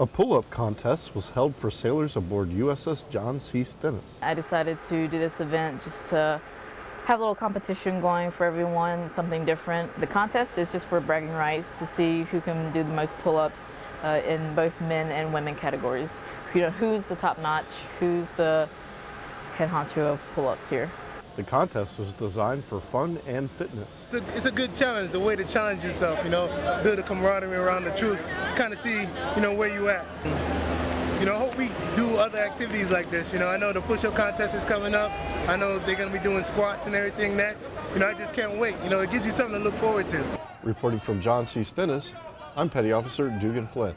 A pull-up contest was held for sailors aboard USS John C. Stennis. I decided to do this event just to have a little competition going for everyone, something different. The contest is just for bragging rights to see who can do the most pull-ups uh, in both men and women categories. You know, who's the top notch, who's the head honcho of pull-ups here. The contest was designed for fun and fitness. It's a, it's a, good challenge, a way to challenge yourself, you know, build a camaraderie around the troops, kind of see, you know, where you at. You know, I hope we do other activities like this. You know, I know the push-up contest is coming up. I know they're going to be doing squats and everything next. You know, I just can't wait. You know, it gives you something to look forward to. Reporting from John C. Stennis, I'm Petty Officer Dugan Flynn.